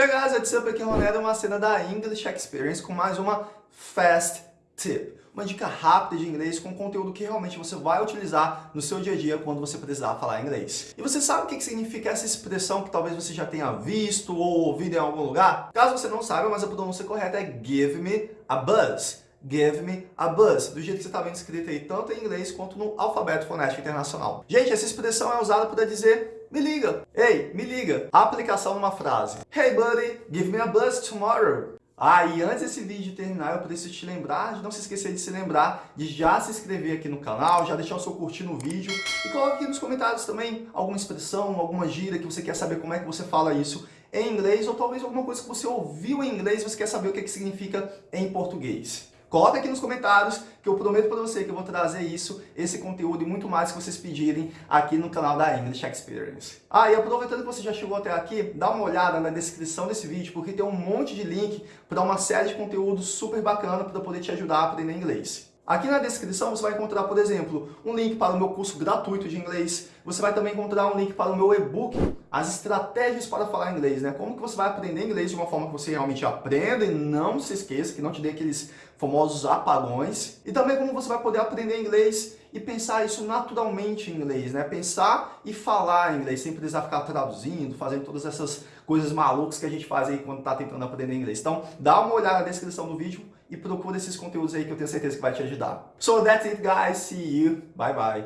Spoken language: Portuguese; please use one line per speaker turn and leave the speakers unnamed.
Hey guys, what's up? Aqui é o Ronaldo, uma cena da English Experience com mais uma Fast Tip. Uma dica rápida de inglês com conteúdo que realmente você vai utilizar no seu dia a dia quando você precisar falar inglês. E você sabe o que significa essa expressão que talvez você já tenha visto ou ouvido em algum lugar? Caso você não saiba, mas a pronúncia correta é give me a buzz. Give me a buzz, do jeito que você está vendo escrito aí, tanto em inglês quanto no alfabeto fonético internacional. Gente, essa expressão é usada para dizer me liga. Ei, me liga. aplicação numa frase. Hey buddy, give me a buzz tomorrow. Ah, e antes desse vídeo terminar, eu preciso te lembrar de não se esquecer de se lembrar de já se inscrever aqui no canal, já deixar o seu curtir no vídeo e coloque aqui nos comentários também alguma expressão, alguma gíria que você quer saber como é que você fala isso em inglês ou talvez alguma coisa que você ouviu em inglês e você quer saber o que, é que significa em português. Coloca aqui nos comentários que eu prometo para você que eu vou trazer isso, esse conteúdo e muito mais que vocês pedirem aqui no canal da English Experience. Ah, e aproveitando que você já chegou até aqui, dá uma olhada na descrição desse vídeo, porque tem um monte de link para uma série de conteúdos super bacana para poder te ajudar a aprender inglês. Aqui na descrição você vai encontrar, por exemplo, um link para o meu curso gratuito de inglês. Você vai também encontrar um link para o meu e-book, as estratégias para falar inglês, né? Como que você vai aprender inglês de uma forma que você realmente aprenda e não se esqueça, que não te dê aqueles famosos apagões. E também como você vai poder aprender inglês e pensar isso naturalmente em inglês, né? Pensar e falar inglês, sem precisar ficar traduzindo, fazendo todas essas coisas malucas que a gente faz aí quando está tentando aprender inglês. Então, dá uma olhada na descrição do vídeo e procura esses conteúdos aí que eu tenho certeza que vai te ajudar. So that's it guys, see you, bye bye.